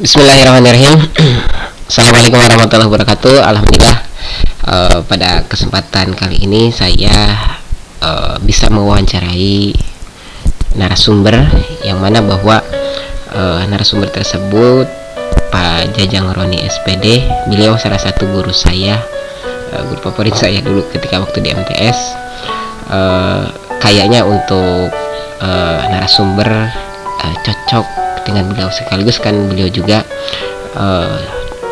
Bismillahirrahmanirrahim. Assalamualaikum warahmatullahi wabarakatuh. Alhamdulillah uh, pada kesempatan kali ini saya uh, bisa mewawancarai narasumber yang mana bahwa uh, narasumber tersebut Pak Jajang Roni SPD. Beliau salah satu guru saya, uh, guru favorit saya dulu ketika waktu di MTS. Uh, kayaknya untuk uh, narasumber uh, cocok dengan beliau. Sekaligus kan beliau juga uh,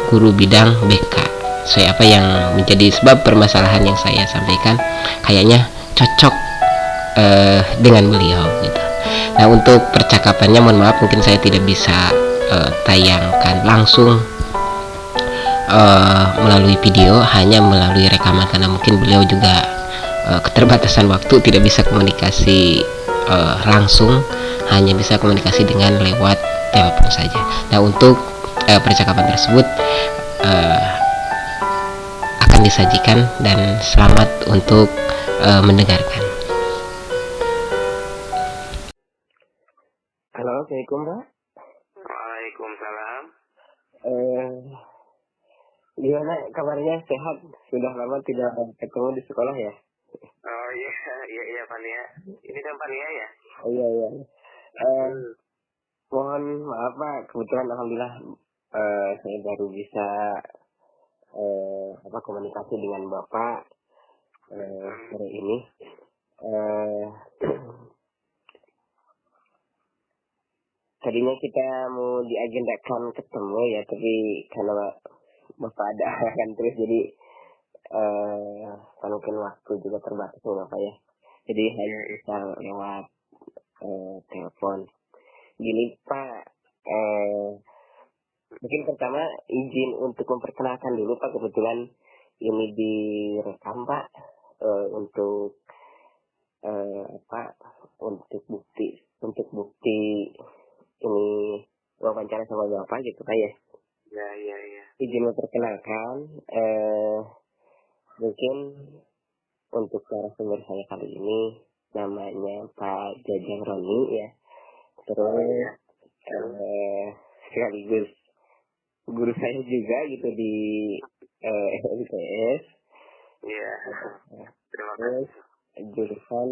guru bidang BK saya apa yang menjadi sebab permasalahan yang saya sampaikan kayaknya cocok uh, dengan beliau gitu. Nah untuk percakapannya mohon maaf mungkin saya tidak bisa uh, tayangkan langsung uh, melalui video hanya melalui rekaman karena mungkin beliau juga uh, keterbatasan waktu tidak bisa komunikasi uh, langsung hanya bisa komunikasi dengan lewat telepon saja. Nah untuk uh, percakapan tersebut uh, akan disajikan dan selamat untuk uh, mendengarkan. Halo, assalamualaikum Pak. Waalaikumsalam. Eh, gimana kabarnya? Sehat? Sudah lama tidak ketemu di sekolah ya? Oh iya, iya iya Pania. Ini kan Pania ya? Oh iya iya. Mohon maaf Pak, kebetulan alhamdulillah eh, saya baru bisa eh, apa komunikasi dengan Bapak eh, sore ini. Eh, tadinya kita mau diagendakan ketemu ya, tapi karena Bapak ada kan terus jadi eh mungkin waktu juga terbatas nih Bapak ya. Jadi hanya bisa lewat eh, telepon. Gini Pak, eh, mungkin pertama izin untuk memperkenalkan dulu Pak kebetulan ini direkam Pak eh, untuk eh, apa untuk bukti untuk bukti ini wawancara sama Bapak gitu Pak ya. Ya iya iya. Izin memperkenalkan eh, mungkin untuk narasumber saya kali ini namanya Pak Jajang Roni ya. Terus eh, sekaligus guru saya juga gitu di eh, MTS Iya. Terus jurusan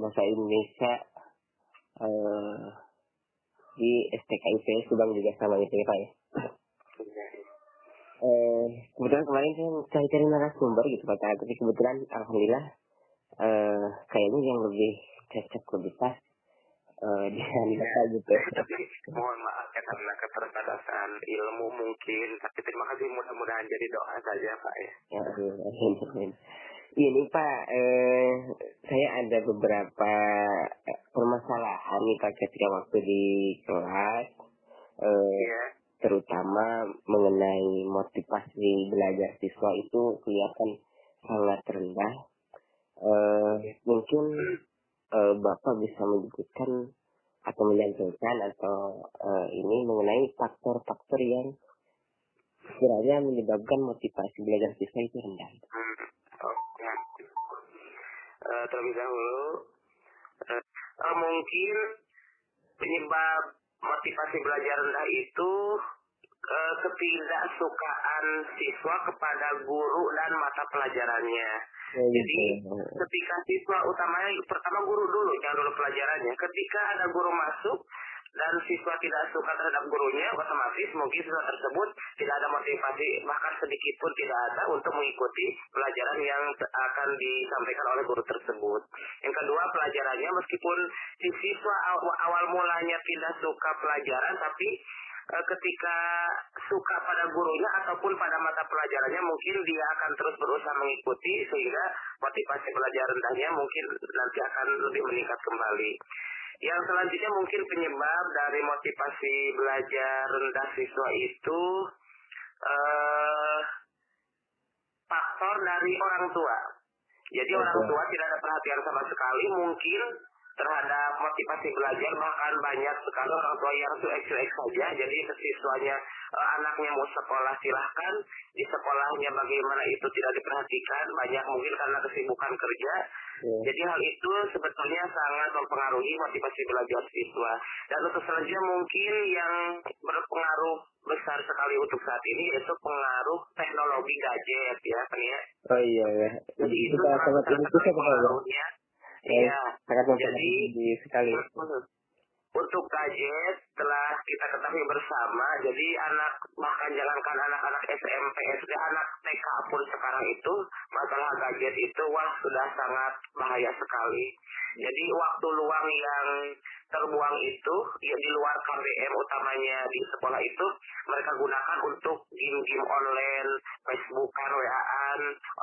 bahasa Indonesia eh, di STKIP Subang juga sama gitu ya Pak ya. Iya. eh, kebetulan kemarin saya cari-cari narasumber gitu Pak tapi kebetulan alhamdulillah eh, kayaknya yang lebih cocok lebih pas eh, dengan Bapak gitu Tapi mohon maaf ya karena keterbatasan ilmu mungkin. Tapi terima kasih mudah-mudahan jadi doa saja Pak ya. Ya, amin, amin. Ini Pak, eh, saya ada beberapa eh, permasalahan nih Pak ketika waktu di kelas, eh, Iya. terutama mengenai motivasi belajar siswa itu kelihatan sangat rendah. Eh, mungkin eh, Bapak bisa menyebutkan atau menyampaikan atau eh, ini mengenai faktor-faktor yang kiranya menyebabkan motivasi belajar siswa itu rendah. Hmm. Ya. Eh, terlebih dahulu eh, mungkin penyebab motivasi belajar rendah itu eh, ketidaksukaan siswa kepada guru dan mata pelajarannya. Jadi ketika siswa utamanya pertama guru dulu jangan dulu pelajarannya. Ketika ada guru masuk dan siswa tidak suka terhadap gurunya, otomatis mungkin siswa tersebut tidak ada motivasi bahkan sedikit pun tidak ada untuk mengikuti pelajaran yang akan disampaikan oleh guru tersebut. Yang kedua pelajarannya meskipun si siswa aw- awal mulanya tidak suka pelajaran tapi ketika suka pada gurunya ataupun pada mata pelajarannya mungkin dia akan terus berusaha mengikuti sehingga motivasi belajar rendahnya mungkin nanti akan lebih meningkat kembali. Yang selanjutnya mungkin penyebab dari motivasi belajar rendah siswa itu eh faktor dari orang tua. Jadi orang tua tidak ada perhatian sama sekali mungkin terhadap motivasi belajar bahkan banyak sekali. Orang tua yang cuek-cuek saja. Jadi siswanya uh, anaknya mau sekolah silahkan. Di sekolahnya bagaimana itu tidak diperhatikan. Banyak mungkin karena kesibukan kerja. Yeah. jadi hal itu sebetulnya sangat mempengaruhi motivasi belajar siswa. Dan untuk selanjutnya mungkin yang berpengaruh besar sekali untuk saat ini yaitu pengaruh teknologi gadget ya kan ya oh iya ya. Jadi itu sangat sangat pengaruhnya Iya, sangat jadi sekali. Untuk gadget telah kita ketahui bersama, jadi anak bahkan jangankan anak-anak SMP, SD, anak TK pun sekarang itu masalah gadget itu wah sudah sangat bahaya sekali. Jadi waktu luang yang terbuang itu ya di luar KBM utamanya di sekolah itu mereka gunakan untuk game-game online, Facebookan, WA-an,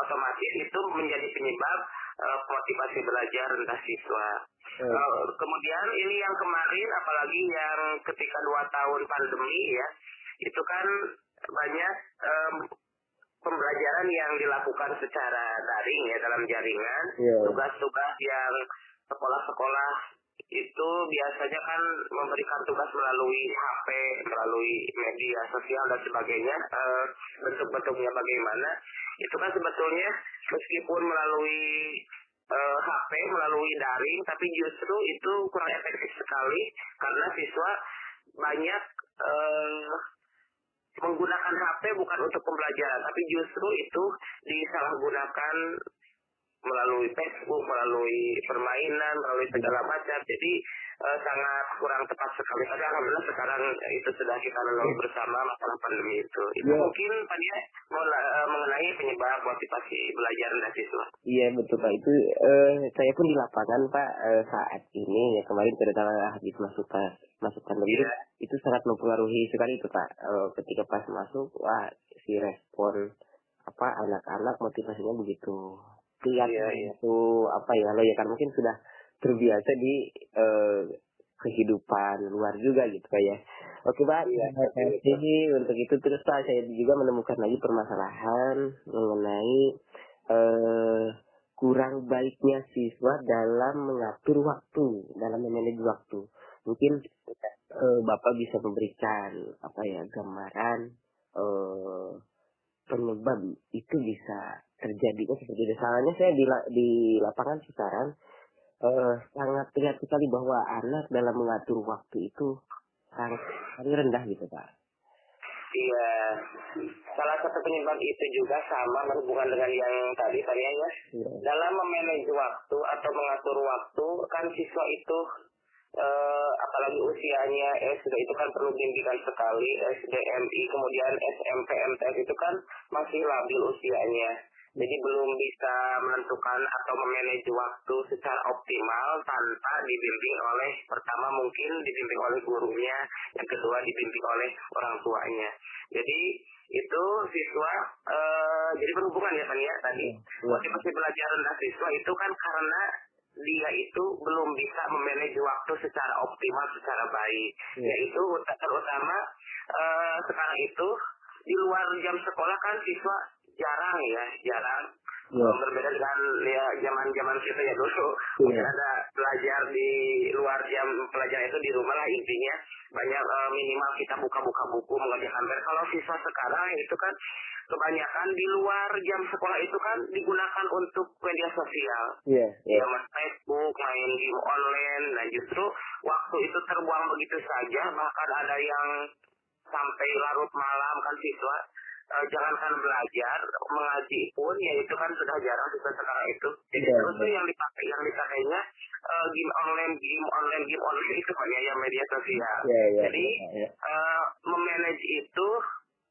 otomatis itu menjadi penyebab uh, motivasi belajar rendah siswa. Hmm. Uh, kemudian ini yang kemarin apalagi yang ketika dua tahun pandemi ya itu kan banyak um, pembelajaran yang dilakukan secara daring ya dalam jaringan iya. tugas-tugas yeah. yang sekolah-sekolah itu biasanya kan memberikan tugas melalui HP, melalui media sosial dan sebagainya, uh, bentuk-bentuknya bagaimana, itu kan sebetulnya meskipun melalui uh, eh, HP, melalui daring, tapi justru itu kurang efektif sekali karena siswa banyak uh, menggunakan HP bukan untuk pembelajaran, tapi justru itu disalahgunakan melalui Facebook, melalui permainan, melalui segala macam. Jadi uh, sangat kurang tepat sekali. Tapi alhamdulillah sekarang itu sudah kita lalui bersama masalah pandemi itu. Itu yeah. mungkin Pak Dia uh, mengenai penyebab motivasi belajar dan siswa. Iya betul Pak. Itu uh, saya pun di lapangan Pak uh, saat ini ya kemarin terutama habis masuk pas masuk pandemi yeah. itu sangat mempengaruhi sekali itu Pak. Uh, ketika pas masuk wah si respon apa anak-anak motivasinya begitu lihat iya, iya. itu apa ya lo ya kan mungkin sudah terbiasa di uh, kehidupan luar juga gitu pak ya. Oke pak. Iya, jadi untuk itu terus pak saya juga menemukan lagi permasalahan mengenai uh, kurang baiknya siswa dalam mengatur waktu dalam memanage waktu. Mungkin uh, bapak bisa memberikan apa ya gambaran uh, penyebab itu bisa terjadi. Oh, seperti itu. Soalnya saya di, di lapangan sekarang uh, sangat terlihat sekali bahwa anak dalam mengatur waktu itu sangat rendah gitu Pak. Iya, salah satu penyebab itu juga sama berhubungan dengan yang tadi tadi ya. ya. Dalam memanage waktu atau mengatur waktu kan siswa itu uh, apalagi usianya SD itu kan perlu bimbingan sekali SDMI kemudian SMP MTS itu kan masih labil usianya jadi belum bisa menentukan atau memanage waktu secara optimal tanpa dibimbing oleh pertama mungkin dibimbing oleh gurunya, yang kedua dibimbing oleh orang tuanya. Jadi itu siswa uh, jadi berhubungan ya kan ya tadi iya. motivasi belajar rendah siswa itu kan karena dia itu belum bisa memanage waktu secara optimal secara baik ya. yaitu terutama uh, sekarang itu di luar jam sekolah kan siswa jarang ya jarang. Ya. berbeda dengan ya zaman zaman kita ya dulu ya. ada belajar di luar jam pelajaran itu di rumah lah intinya. Banyak uh, minimal kita buka-buka buku mengerjakan PR kalau siswa sekarang itu kan kebanyakan di luar jam sekolah itu kan digunakan untuk media sosial. Yeah, yeah. ya mas Facebook main game online. Nah justru waktu itu terbuang begitu saja. Bahkan ada yang sampai larut malam kan siswa uh, jangankan belajar mengaji pun ya itu kan sudah jarang siswa sekarang itu jadi yeah, terus yeah. yang dipakai yang dipakainya uh, game online game online game online itu kan ya yang media sosial yeah, yeah, jadi yeah, yeah. Uh, memanage itu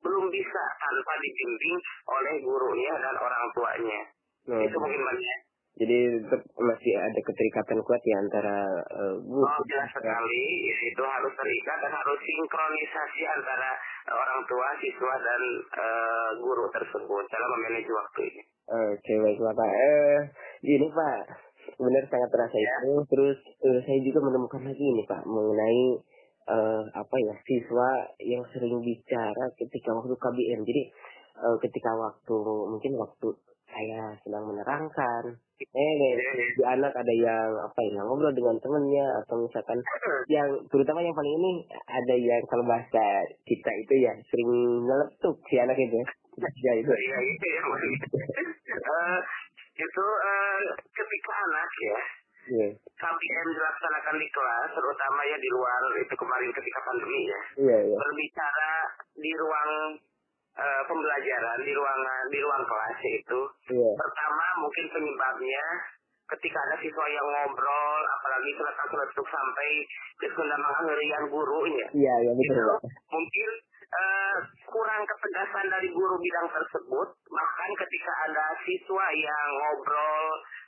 belum bisa tanpa dibimbing oleh gurunya dan orang tuanya hmm. itu mungkin banyak jadi masih ada keterikatan kuat ya antara uh, guru. Oh jelas sekali, itu harus terikat dan harus sinkronisasi antara orang tua, siswa dan uh, guru tersebut dalam memanage waktu ini. Oke okay, baiklah Pak. Eh, ini Pak, benar sangat terasa ya. itu. Terus uh, saya juga menemukan lagi ini Pak mengenai uh, apa ya siswa yang sering bicara ketika waktu KBM. Jadi uh, ketika waktu mungkin waktu saya sedang menerangkan eh di anak ada yang apa ya ngobrol dengan temennya atau misalkan yang terutama yang paling ini ada yang kalau bahasa kita itu ya sering ngeletuk si anak itu ya itu. Iya itu ya Eh, itu eh, ketika anak ya iya. KBM dilaksanakan di kelas terutama ya di luar itu kemarin ketika pandemi ya iya iya. berbicara di ruang eh, pembelajaran di ruangan di ruang kelas itu iya. pertama mungkin penyebabnya ketika ada siswa yang ngobrol apalagi seletak-seletuk sampai ke mengherian guru ya. Iya iya betul itu mungkin eh, kurang ketegasan dari guru bidang tersebut bahkan ketika ada siswa yang ngobrol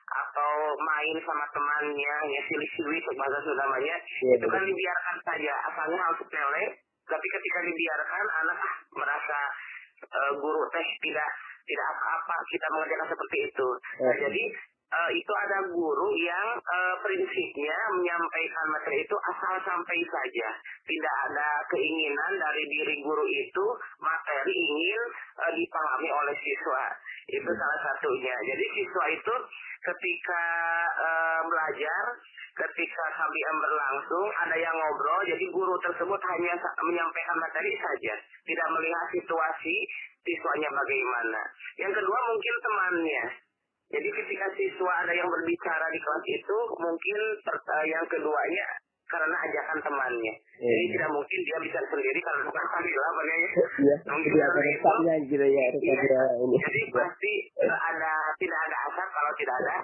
atau main sama temannya ya silih-silih bahasa namanya Iya, itu kan dibiarkan saja asalnya hal sepele tapi ketika dibiarkan anak ah, merasa eh, guru teh tidak tidak apa-apa kita mengerjakan seperti itu. Nah, jadi eh, itu ada guru yang eh, prinsipnya menyampaikan materi itu asal sampai saja. Tidak ada keinginan dari diri guru itu materi ingin eh, dipahami oleh siswa itu salah satunya jadi siswa itu ketika eh, belajar ketika KBM berlangsung ada yang ngobrol jadi guru tersebut hanya sa- menyampaikan materi saja tidak melihat situasi siswanya bagaimana yang kedua mungkin temannya jadi ketika siswa ada yang berbicara di kelas itu mungkin per- eh, yang keduanya karena ajakan temannya jadi Iya. tidak mungkin dia bisa sendiri karena bukan sambil apa ya iya mungkin jadi ada karena itu resepnya gitu ya Iya. ini jadi pasti eh, ada tidak ada asap kalau tidak ada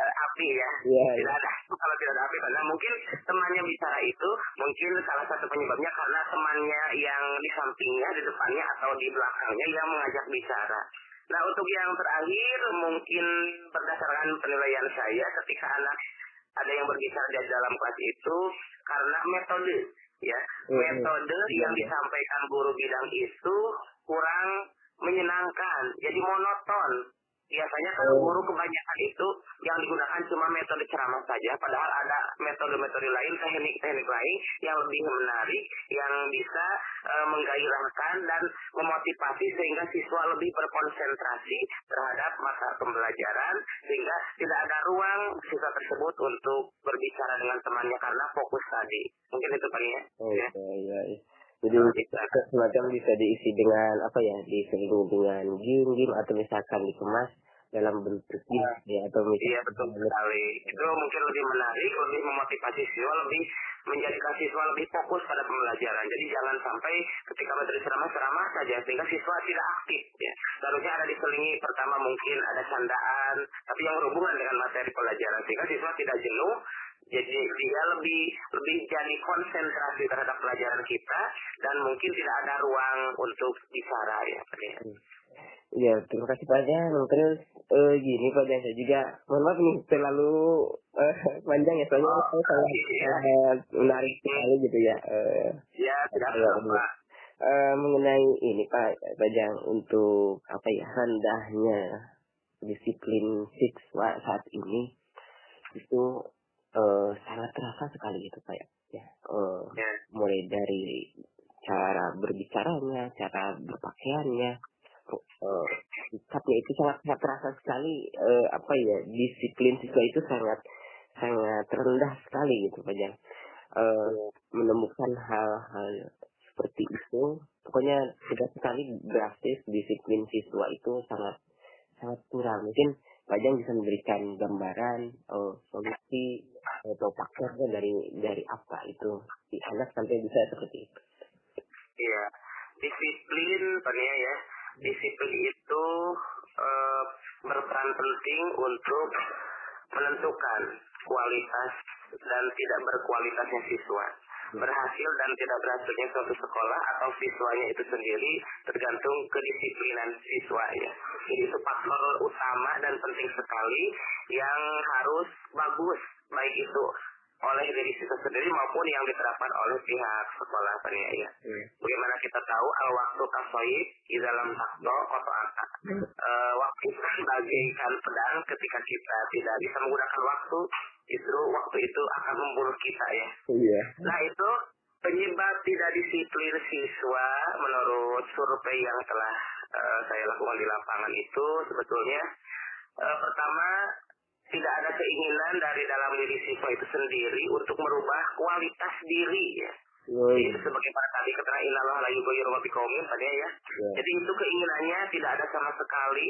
eh, api ya. Iya, Tidak ada kalau tidak ada api karena mungkin temannya bicara itu mungkin salah satu penyebabnya karena temannya yang di sampingnya, di depannya atau di belakangnya yang mengajak bicara. Nah untuk yang terakhir mungkin berdasarkan penilaian saya ketika anak ada yang berbicara di dalam kelas itu karena metode ya. Mhm. metode yang disampaikan guru bidang itu kurang menyenangkan jadi monoton biasanya kan Oh. guru kebanyakan itu yang digunakan cuma metode ceramah saja padahal ada metode-metode lain teknik-teknik lain yang lebih menarik yang bisa eh, menggairahkan dan memotivasi sehingga siswa lebih berkonsentrasi terhadap mata pembelajaran sehingga tidak ada ruang siswa tersebut untuk berbicara dengan temannya karena fokus tadi mungkin itu pak ya Oh, Ya. iya, iya, iya. Jadi semacam bisa diisi dengan apa ya, diselingi dengan game-game atau misalkan dikemas dalam bentuk gift ya atau misalkan Iya betul sekali. Itu mungkin lebih menarik, lebih memotivasi siswa, lebih menjadikan siswa lebih fokus pada pembelajaran. Jadi jangan sampai ketika materi ceramah ceramah saja sehingga siswa tidak aktif. Ya. Seharusnya ada diselingi pertama mungkin ada candaan, tapi yang berhubungan dengan materi pelajaran sehingga siswa tidak jenuh. Jadi dia lebih lebih jadi konsentrasi terhadap pelajaran kita dan mungkin tidak ada ruang untuk bicara ya. Pak ya. Iya, terima kasih Pak. Terus eh, gini Pak Jan, saya juga mohon maaf nih terlalu eh, panjang ya soalnya Oh, saya sangat iya. sangat menarik sekali gitu ya. Eh, Ya, tidak Iya, apa. eh, mengenai ini Pak Jan untuk apa ya rendahnya disiplin siswa saat ini itu eh, sangat terasa sekali gitu Pak ya. Ya, eh, Ya. mulai dari cara berbicaranya, cara berpakaiannya, eh, sikapnya itu sangat sangat terasa sekali eh, apa ya disiplin siswa itu sangat sangat rendah sekali gitu Pak Jan. Eh, menemukan hal-hal seperti itu, pokoknya tidak sekali drastis disiplin siswa itu sangat sangat kurang. Mungkin Pak Jan bisa memberikan gambaran eh, solusi atau pakainya dari dari apa itu si anak sampai bisa seperti itu. Iya, disiplin Tania ya. Disiplin itu eh, berperan penting untuk menentukan kualitas dan tidak berkualitasnya siswa. Berhasil dan tidak berhasilnya suatu sekolah atau siswanya itu sendiri tergantung kedisiplinan siswa ya. Jadi itu faktor utama dan penting sekali yang harus bagus baik itu oleh diri siswa sendiri maupun yang diterapkan oleh pihak sekolah Tania ya. Bagaimana kita tahu al waktu kasoib di dalam takdo koto aka. Eh, waktu itu kan bagaikan pedang ketika kita tidak bisa menggunakan waktu, justru waktu itu akan membunuh kita ya. Iya. Nah itu penyebab tidak disiplin siswa menurut survei yang telah eh, saya lakukan di lapangan itu sebetulnya uh, pertama tidak ada keinginan dari dalam diri siswa itu sendiri untuk merubah kualitas diri ya. Oh, Itu sebagai para tadi keterangan inalah la yughayyiru ma biqaumin tadi ya. Ya. Jadi itu keinginannya tidak ada sama sekali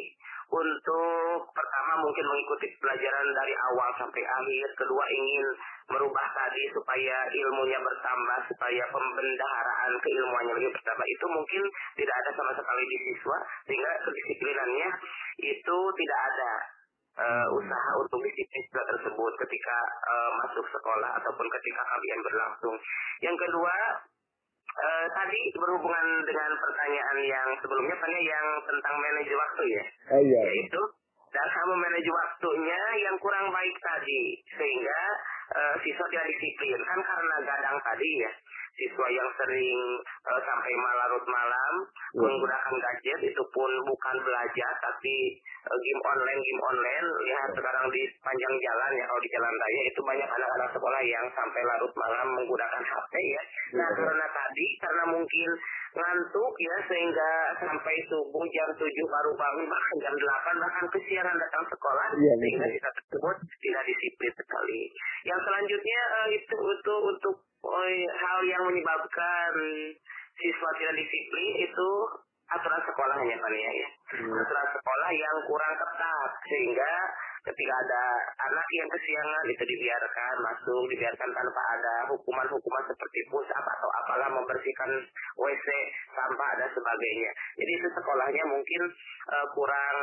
untuk pertama mungkin mengikuti pelajaran dari awal sampai akhir, kedua ingin merubah tadi supaya ilmunya bertambah, supaya pembendaharaan keilmuannya lebih bertambah. Itu mungkin tidak ada sama sekali di siswa sehingga kedisiplinannya itu tidak ada eh, usaha untuk disiplin siswa tersebut ketika eh, masuk sekolah ataupun ketika kalian berlangsung. Yang kedua, eh, tadi berhubungan dengan pertanyaan yang sebelumnya, tanya yang tentang manajer waktu ya, Oh iya. yaitu dalam memanage waktunya yang kurang baik tadi, sehingga eh, siswa tidak disiplin kan karena gadang tadi ya. Siswa yang sering eh, sampai malarut malam Ya. menggunakan gadget itu pun bukan belajar tapi eh, game online game online lihat sekarang di panjang jalan ya kalau di jalan raya itu banyak anak-anak sekolah yang sampai larut malam menggunakan HP ya. Nah Ya. karena tadi karena mungkin ngantuk ya sehingga sampai subuh jam 7 baru bangun bahkan jam 8 bahkan kesiangan datang sekolah Iya, sehingga betul. kita tersebut tidak disiplin sekali. Yang selanjutnya eh, itu untuk untuk hal yang menyebabkan siswa tidak disiplin itu aturan sekolahnya Pak ya. Hmm. Aturan sekolah yang kurang ketat sehingga ketika ada anak yang kesiangan itu dibiarkan masuk, dibiarkan tanpa ada hukuman-hukuman seperti push up atau apalah membersihkan WC sampah dan sebagainya. Jadi itu sekolahnya mungkin eh, kurang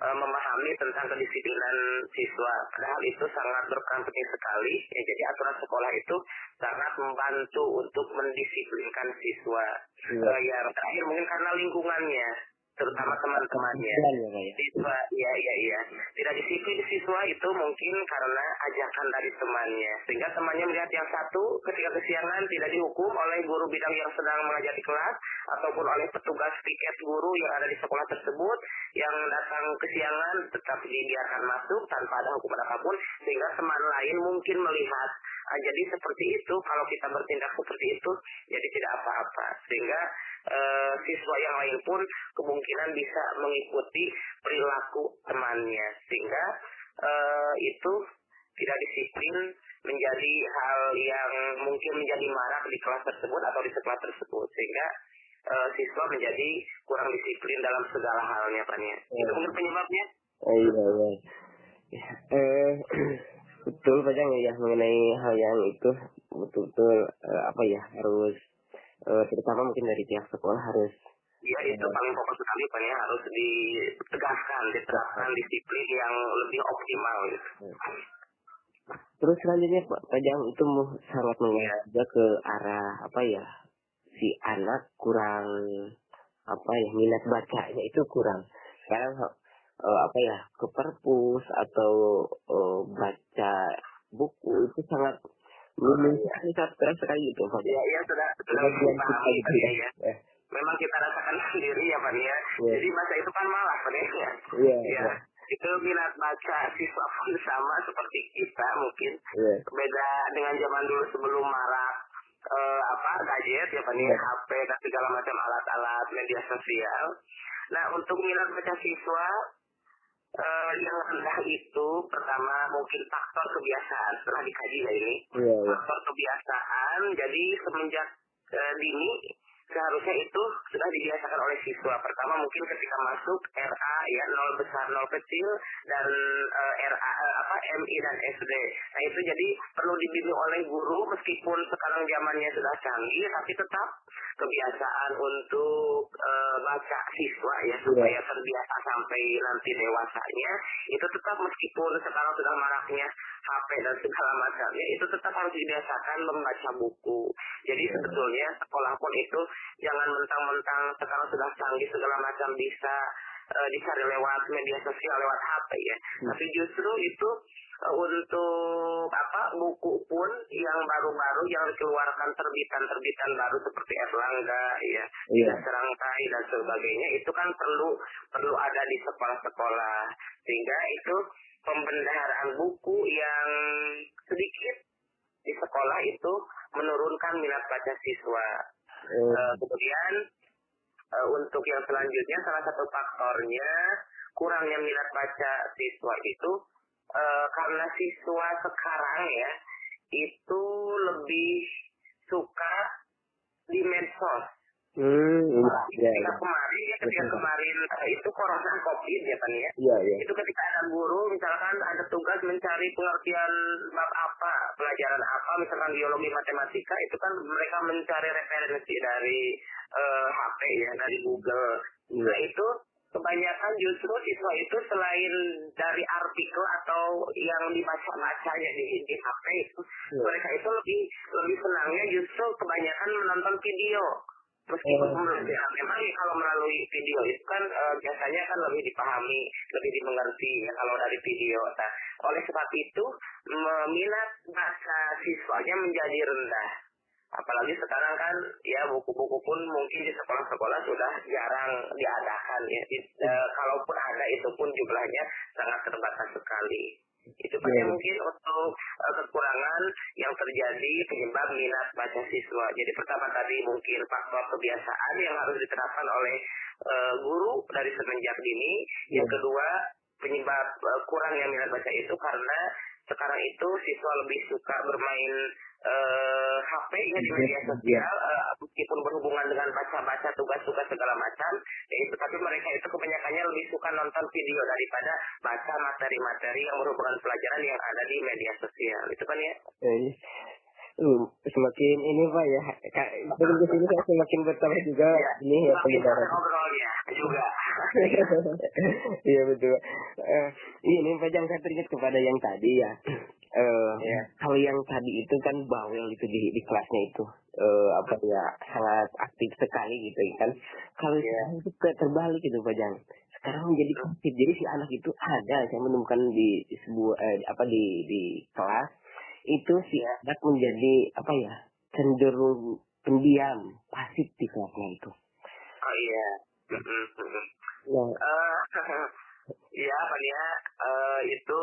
memahami tentang kedisiplinan siswa. Padahal itu sangat berperan penting sekali. Ya, jadi aturan sekolah itu sangat membantu untuk mendisiplinkan siswa. Iya. Eh, yang terakhir mungkin karena lingkungannya, terutama teman-temannya. Jalan ya ya. Siswa, iya iya iya. Tidak disiplin siswa itu mungkin karena ajakan dari temannya. Sehingga temannya melihat yang satu ketika kesiangan tidak dihukum oleh guru bidang yang sedang mengajar di kelas ataupun oleh petugas piket guru yang ada di sekolah tersebut yang datang kesiangan tetap dibiarkan masuk tanpa ada hukuman apa pun sehingga teman lain mungkin melihat ah, jadi seperti itu kalau kita bertindak seperti itu jadi tidak apa-apa sehingga eh, siswa yang lain pun kemungkinan bisa mengikuti perilaku temannya sehingga eh, itu tidak disiplin menjadi hal yang mungkin menjadi marak di kelas tersebut atau di sekolah tersebut sehingga eh, siswa menjadi kurang disiplin dalam segala halnya Pak ya. Itu mungkin penyebabnya. Oh iya iya. Ya, eh, betul Pak Jang ya mengenai hal yang itu betul-betul eh, apa ya harus eh, terutama mungkin dari pihak sekolah harus Ya itu paling pokok sekali Pak ya harus ditegaskan, diterapkan disiplin yang lebih optimal gitu. terus selanjutnya Pak Pak Jang itu sangat mengarah juga ke arah apa ya si anak kurang apa ya minat bacanya itu kurang. Sekarang eh, apa ya ke perpus atau eh, baca buku itu sangat minim sekali sangat keras sekali gitu Pak Ya, Jang. ya sudah sudah belum dipahami ya, ya. Eh, Memang kita rasakan sendiri ya Pak ya. Iya. Jadi masa itu kan malah Pak ya. Iya, Ya. iya. Itu minat baca siswa pun sama seperti kita mungkin Iya. beda dengan zaman dulu sebelum marak eh, apa gadget ya Pak ya, Iya. HP dan segala macam alat-alat media sosial. Nah untuk minat baca siswa eh, yang rendah itu pertama mungkin faktor kebiasaan setelah dikaji ya ini Iya, iya. faktor kebiasaan jadi semenjak eh, dini seharusnya itu sudah dibiasakan oleh siswa. Pertama mungkin ketika masuk RA ya nol besar nol kecil dan eh, RA eh, apa MI dan SD nah itu jadi perlu dibimbing oleh guru meskipun sekarang zamannya sudah canggih tapi tetap kebiasaan untuk eh, baca siswa ya supaya terbiasa sampai nanti dewasanya. Itu tetap meskipun sekarang sudah maraknya HP dan segala macamnya itu tetap harus dibiasakan membaca buku. Jadi sebetulnya sekolah pun itu jangan mentang-mentang sekarang sudah canggih segala macam bisa eh, dicari lewat media sosial lewat HP ya. Tapi justru itu eh, untuk apa buku pun yang baru-baru yang dikeluarkan terbitan-terbitan baru seperti Erlangga ya. Tidak Serangkai dan sebagainya itu kan perlu perlu ada di sekolah-sekolah sehingga itu pembendaharaan buku yang sedikit di sekolah itu menurunkan minat baca siswa. Eh, Eh, kemudian uh, untuk yang selanjutnya salah satu faktornya kurangnya minat baca siswa itu uh, karena siswa sekarang ya itu lebih suka di medsos. Hmm, iya, ketika kemarin ya ketika kemarin uh, itu corona covid ya kan ya. Iya, iya. Itu ketika ada guru misalkan ada tugas mencari pengertian bab apa, pelajaran apa, misalkan biologi matematika itu kan mereka mencari referensi dari uh, HP ya, dari Google. Nah itu kebanyakan justru siswa itu selain dari artikel atau yang dibaca-bacanya di, di HP itu, hmm. mereka itu lebih lebih senangnya justru kebanyakan menonton video. Meskipun oh. ya, memang kalau melalui video itu kan e, biasanya kan lebih dipahami, lebih dimengerti ya kalau dari video. Nah, oleh sebab itu minat bahasa siswanya menjadi rendah apalagi sekarang kan ya buku-buku pun mungkin di sekolah-sekolah sudah jarang diadakan ya di, e, kalaupun ada itu pun jumlahnya sangat terbatas sekali itu yeah. mungkin untuk kekurangan yang terjadi penyebab minat baca siswa. Jadi pertama tadi mungkin faktor kebiasaan yang harus diterapkan oleh uh, guru dari semenjak dini. Yang kedua penyebab uh, kurangnya minat baca itu karena sekarang itu siswa lebih suka bermain uh, eh, HP ya di media iya. sosial uh, meskipun berhubungan dengan baca-baca tugas-tugas segala macam ya itu tapi mereka itu kebanyakannya lebih suka nonton video daripada baca materi-materi yang berhubungan pelajaran yang ada di media sosial itu kan ya eh, semakin ini pak ya. Semakin ke sini saya semakin bertambah juga. Ya, ini ya penyebaran. ngobrolnya juga. Iya betul. Uh, ini pak jangan teringat kepada yang tadi ya. Uh, ya. kalau yang tadi itu kan bawel itu di di kelasnya itu. Uh, apa ya sangat aktif sekali gitu kan. Kalau ya. itu terbalik itu pak Jang sekarang menjadi aktif. Jadi si anak itu ada saya menemukan di, di sebuah eh, apa di di kelas itu si anak menjadi apa ya cenderung pendiam pasif di kelasnya itu. Oh iya. Ya uh, ya apa ya uh, itu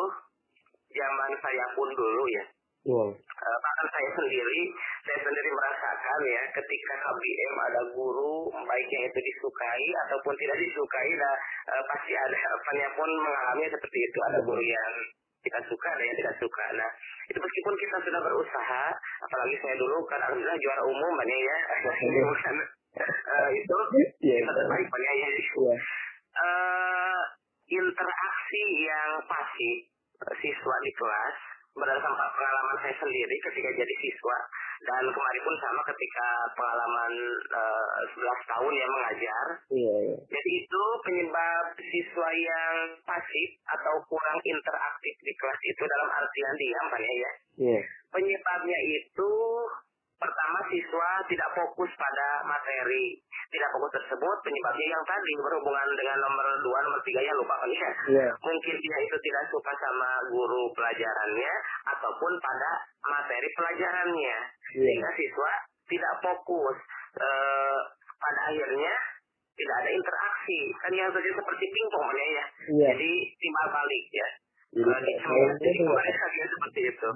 zaman saya pun dulu ya. Wow. Uh, bahkan saya sendiri, saya sendiri merasakan ya, ketika KBM ada guru, baiknya itu disukai ataupun tidak disukai, nah, uh, pasti ada apanya pun mengalami seperti itu. Ada guru yang kita suka ada yang tidak suka. Nah, itu meskipun kita sudah berusaha, apalagi saya dulu kan alhamdulillah juara umum banyak ya, bukan uh, itu yeah, kita terbaik banyak ya. Yeah. Uh, interaksi yang pasti siswa di kelas berdasarkan pengalaman saya sendiri ketika jadi siswa dan kemarin pun sama ketika pengalaman uh, 11 tahun yang mengajar. Iya, iya. Jadi itu penyebab siswa yang pasif atau kurang interaktif di kelas itu dalam artian diam kan ya? Iya. Penyebabnya itu pertama siswa tidak fokus pada materi tidak fokus tersebut penyebabnya yang tadi berhubungan dengan nomor dua nomor tiga ya lupa kan ya yeah. mungkin dia itu tidak suka sama guru pelajarannya ataupun pada materi pelajarannya yeah. sehingga siswa tidak fokus e, pada akhirnya tidak ada interaksi kan yang terjadi seperti pingpong ya yeah. jadi timbal balik ya Jadi kemarin seperti itu.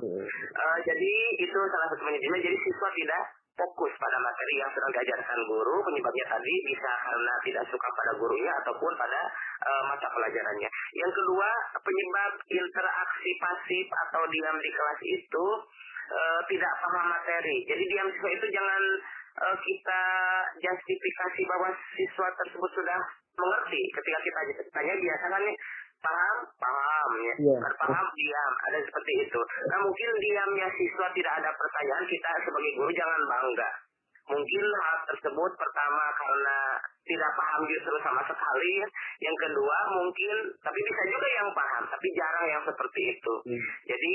Uh, jadi itu salah satu manajemen. Jadi siswa tidak fokus pada materi yang sedang diajarkan guru. Penyebabnya tadi bisa karena tidak suka pada gurunya ataupun pada uh, mata pelajarannya. Yang kedua, penyebab interaksi pasif atau diam di kelas itu uh, tidak paham materi. Jadi diam siswa itu jangan uh, kita justifikasi bahwa siswa tersebut sudah mengerti ketika kita tanya biasanya paham paham ya. Yeah. paham diam. Ada seperti itu. Nah mungkin diamnya siswa tidak ada pertanyaan kita sebagai guru jangan bangga. Mungkin hal tersebut pertama karena tidak paham justru sama sekali. Yang kedua mungkin tapi bisa juga yang paham tapi jarang yang seperti itu. Hmm. jadi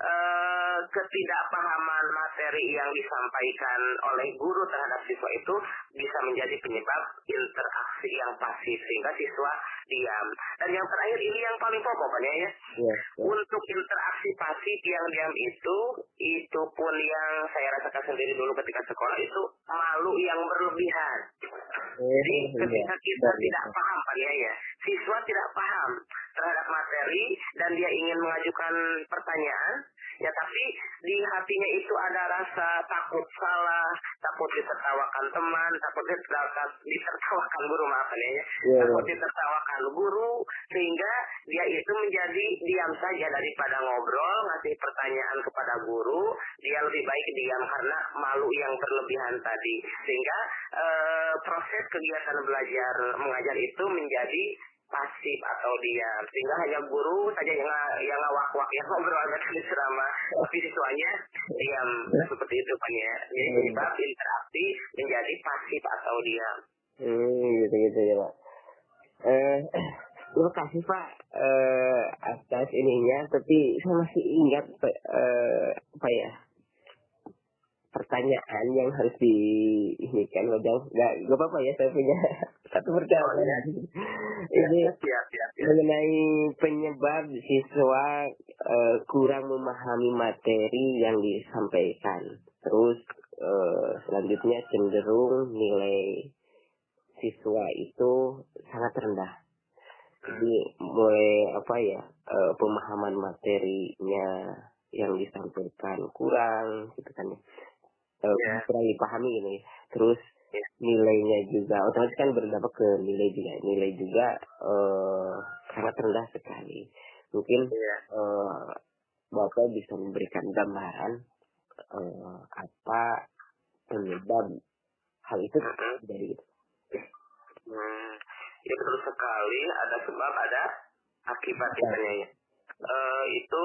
eh, ketidakpahaman materi yang disampaikan oleh guru terhadap siswa itu bisa menjadi penyebab interaksi yang pasif sehingga siswa diam. Dan yang terakhir ini yang paling pokok kan ya. Yeah, yeah. Untuk interaksi pasif yang diam itu itu pun yang saya rasakan sendiri dulu ketika sekolah itu malu yang berlebihan. Oh, Jadi iya. ketika kita tidak paham kan ya, ya, siswa tidak paham terhadap materi dan dia ingin mengajukan pertanyaan, ya tapi di hatinya itu ada rasa takut salah, takut takut ditertawakan teman takut ditertawakan, ditertawakan guru maaf ya Iya, takut iya. ditertawakan guru sehingga dia itu menjadi diam saja daripada ngobrol ngasih pertanyaan kepada guru dia lebih baik diam karena malu yang berlebihan tadi sehingga eh, proses kegiatan belajar mengajar itu menjadi pasif atau diam sehingga hanya guru saja yang yang ngawak-wak yang ngobrol di ceramah tapi siswanya diam seperti itu kan ya jadi Hmm. penyebab interaksi menjadi pasif atau diam Hmm, gitu gitu ya pak. Eh, terima kasih pak eh, atas ininya. Tapi saya masih ingat eh, apa ya pertanyaan yang harus di ini kan Bang. Nggak nggak apa-apa ya saya punya satu pertanyaan. Ini siap siap siap mengenai penyebab siswa eh, kurang memahami materi yang disampaikan. Terus eh, selanjutnya cenderung nilai siswa itu sangat rendah. Jadi mulai apa ya eh, pemahaman materinya yang disampaikan kurang gitu kan ya. Eh, Ya. kurang dipahami ini. Terus Ya. nilainya juga otomatis kan berdampak ke nilai juga. Nilai juga eh, sangat rendah sekali. Mungkin Iya. eh, Bapak bisa memberikan gambaran eh, apa penyebab hal itu terjadi gitu. Hmm, ya betul sekali ada sebab ada akibat katanya ya. Eh, itu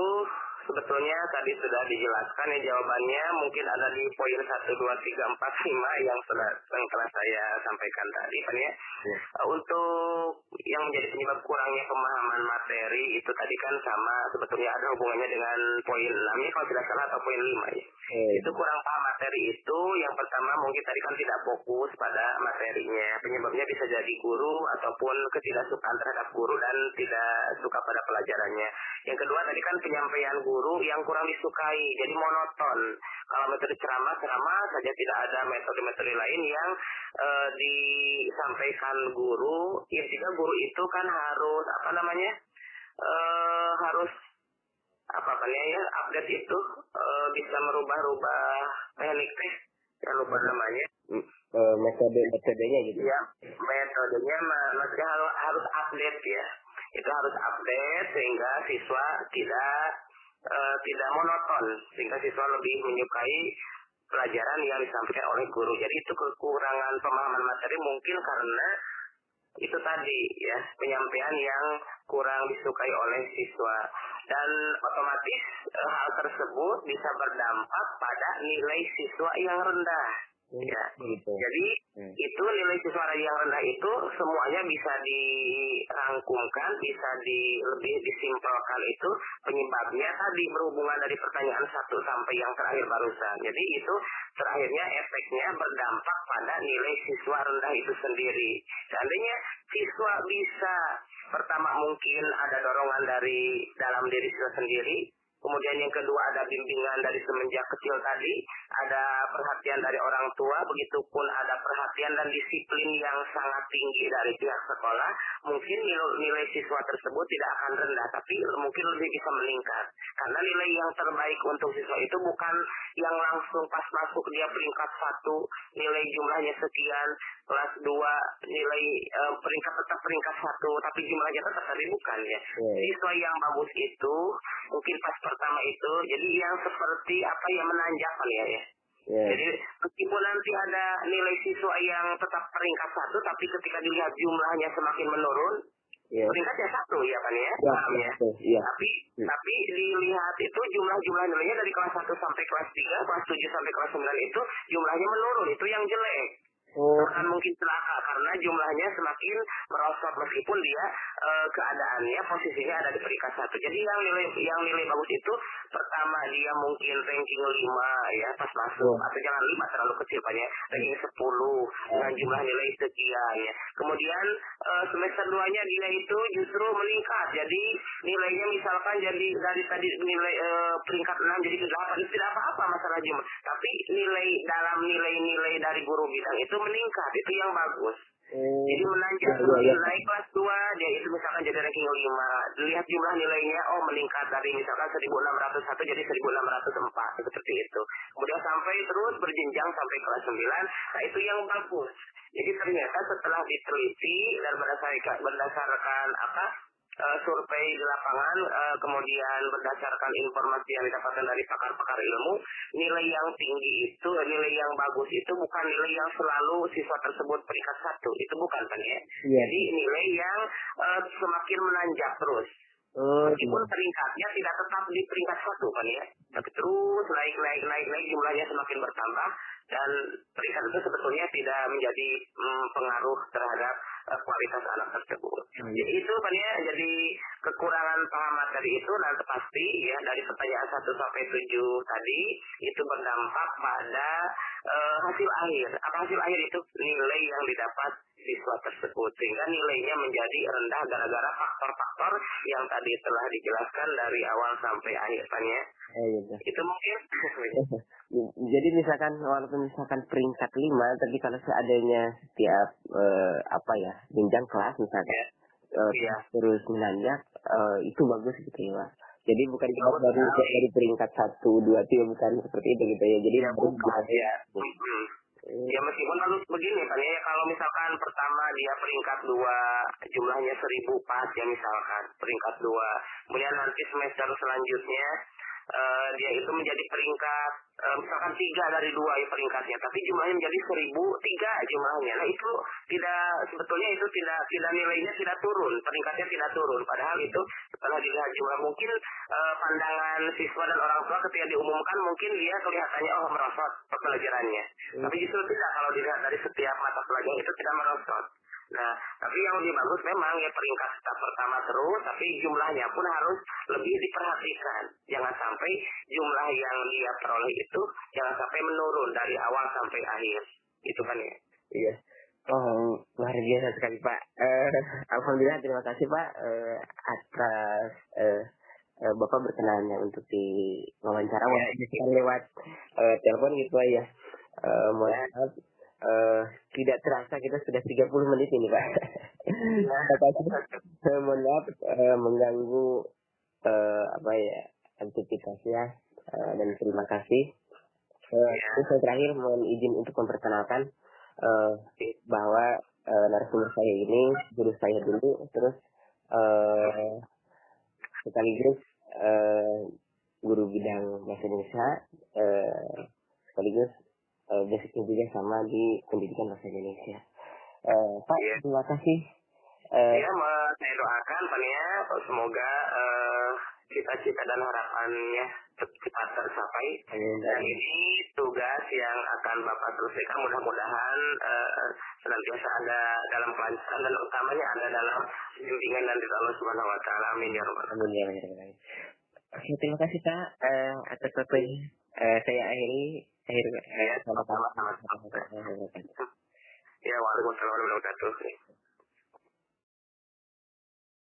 sebetulnya tadi sudah dijelaskan ya jawabannya. Mungkin ada di poin 1, 2, 3, 4, 5 yang sudah yang telah saya sampaikan tadi kan ya. Ya. Eh, Untuk yang menjadi penyebab kurangnya pemahaman materi itu tadi kan sama sebetulnya ada hubungannya dengan poin 6 ya kalau tidak salah atau poin 5 ya. Eh, itu kurang paham materi itu. Yang pertama mungkin tadi kan tidak fokus pada materinya. Penyebabnya bisa jadi guru ataupun ketidaksukaan terhadap guru dan tidak suka pada pelajarannya. Yang kedua tadi kan penyampaian guru yang kurang disukai jadi monoton. Kalau metode ceramah ceramah saja tidak ada metode-metode lain yang eh, disampaikan guru. Intinya guru itu kan harus apa namanya eh, harus apa namanya ya update itu eh, bisa merubah-rubah teknik teh ya lupa namanya. Eh, metode metodenya gitu. ya metodenya ma- maksudnya harus harus update ya. Itu harus update sehingga siswa tidak eh, tidak monoton sehingga siswa lebih menyukai pelajaran yang disampaikan oleh guru. Jadi itu kekurangan pemahaman materi mungkin karena itu tadi ya penyampaian yang kurang disukai oleh siswa. Dan otomatis eh, hal tersebut bisa berdampak pada nilai siswa yang rendah ya Gitu. jadi Hmm. itu nilai siswa yang rendah itu semuanya bisa dirangkumkan, bisa di lebih disimpelkan itu penyebabnya tadi berhubungan dari pertanyaan satu sampai yang terakhir barusan. Jadi itu terakhirnya efeknya berdampak pada nilai siswa rendah itu sendiri. Seandainya siswa bisa pertama mungkin ada dorongan dari dalam diri siswa sendiri, Kemudian yang kedua ada bimbingan dari semenjak kecil tadi, ada perhatian dari orang tua, begitupun ada perhatian dan disiplin yang sangat tinggi dari pihak sekolah, mungkin nilai, siswa tersebut tidak akan rendah, tapi mungkin lebih bisa meningkat. Karena nilai yang terbaik untuk siswa itu bukan yang langsung pas masuk dia peringkat satu, nilai jumlahnya sekian, kelas dua nilai eh, peringkat tetap peringkat satu, tapi jumlahnya tetap tadi bukan ya. Ya. Siswa yang bagus itu mungkin pas pertama itu jadi yang seperti apa yang menanjakan ya ya. Ya. Jadi meskipun nanti ada nilai siswa yang tetap peringkat satu, tapi ketika dilihat jumlahnya semakin menurun, Ya. peringkatnya satu ya kan ya, Ya, paham ya. Iya. Tapi Hmm. tapi dilihat itu jumlah-jumlah nilainya dari kelas 1 sampai kelas 3, kelas 7 sampai kelas 9 itu jumlahnya menurun, itu yang jelek mungkin celaka jumlahnya semakin merosot meskipun dia eh, keadaannya posisinya ada di peringkat satu. Jadi yang nilai yang nilai bagus itu pertama dia mungkin ranking 5 ya pas masuk Oh. atau jangan 5 terlalu kecil Pak ya. Ranking 10 dengan jumlah nilai sekian ya. Kemudian eh, semester 2-nya dia itu justru meningkat. Jadi nilainya misalkan jadi dari tadi nilai eh, peringkat 6 jadi ke 8 itu tidak apa-apa masalah jumlah. Tapi nilai dalam nilai-nilai dari guru bidang itu meningkat. Itu yang bagus. Oh, Jadi menanjak Iya, terus iya, iya. naik kelas 2, dia itu misalkan jadi ranking 5. Lihat jumlah nilainya, oh meningkat dari misalkan 1601 jadi 1604 seperti itu. Kemudian sampai terus berjenjang sampai kelas 9. Nah, itu yang bagus. Jadi ternyata setelah diteliti dan berdasarkan berdasarkan apa? Eh, survei di lapangan, eh, kemudian berdasarkan informasi yang didapatkan dari pakar-pakar ilmu, nilai yang tinggi itu, nilai yang bagus itu bukan nilai yang selalu siswa tersebut peringkat satu, itu bukan kan ya? Iya. Jadi nilai yang eh, semakin menanjak terus. Oh, Meskipun peringkatnya tidak tetap di peringkat satu kan ya, tapi terus naik naik naik naik jumlahnya semakin bertambah dan peringkat itu sebetulnya tidak menjadi mm, pengaruh terhadap eh, kualitas anak tersebut. Hmm. Jadi itu kan ya jadi kekurangan paham materi itu nanti pasti ya dari pertanyaan 1 sampai 7 tadi itu berdampak pada eh, hasil akhir. Apa hasil akhir itu? Nilai yang didapat siswa tersebut sehingga nilainya menjadi rendah gara-gara faktor-faktor yang tadi telah dijelaskan dari awal sampai akhir kan ya. Eh, gitu. Itu mungkin Jadi misalkan walaupun misalkan peringkat lima, tapi kalau seadanya setiap eh, apa ya jenjang kelas misalkan eh, Iya. terus menanjak, eh, itu bagus gitu ya Pak. Jadi bukan cuma Bagus dari dari peringkat satu, dua, tiga bukan seperti itu gitu ya. Jadi ya bukan gitu. ya. Ya meskipun harus begini kan ya kalau misalkan pertama dia peringkat dua jumlahnya seribu pas ya misalkan. Peringkat dua. Kemudian nanti semester selanjutnya eh, dia itu menjadi peringkat eh, misalkan tiga dari dua ya peringkatnya tapi jumlahnya menjadi seribu tiga jumlahnya. Nah itu tidak sebetulnya itu tidak tidak nilainya tidak turun peringkatnya tidak turun. Padahal itu setelah dilihat jumlah mungkin eh, pandangan siswa dan orang tua ketika diumumkan mungkin dia kelihatannya oh merosot pembelajarannya. Tapi justru tidak kalau dilihat dari setiap mata pelajaran itu tidak merosot Nah, tapi yang lebih bagus memang ya peringkat tetap pertama terus, tapi jumlahnya pun harus lebih diperhatikan. Jangan sampai jumlah yang dia peroleh itu jangan sampai menurun dari awal sampai akhir. Itu kan ya. Iya. Oh, luar biasa sekali Pak. Eh, Alhamdulillah terima kasih Pak eh, atas eh, eh, Bapak berkenannya untuk diwawancara Ya, walaupun lewat eh, telepon gitu ya. Eh, mohon maaf eh, tidak terasa kita sudah 30 menit ini Pak. Terima kasih. Eh, mohon maaf eh, mengganggu eh, apa ya aktivitasnya eh, dan terima kasih. Eh, Ya. terus yang terakhir mohon izin untuk memperkenalkan eh, bahwa eh, narasumber saya ini guru saya dulu terus eh, sekaligus eh, guru bidang bahasa Indonesia eh, sekaligus eh, basicnya juga sama di pendidikan bahasa Indonesia. Eh, Pak, Iya. terima kasih. Eh, Ya, saya doakan Pak ya, semoga eh, cita-cita dan harapannya cep- cepat tercapai. Dan ini tugas yang akan Bapak selesaikan mudah-mudahan eh, senantiasa ada dalam kelancaran dan utamanya ada dalam bimbingan dan dari Allah Subhanahu wa taala. Amin ya rabbal alamin. Amin ya Rabbal Alamin. Oke, terima kasih Pak eh, atas waktunya. Eh, saya akhiri akhir Ya, sama-sama, sama-sama. sama-sama. Ya, waalaikumsalam warahmatullahi wabarakatuh.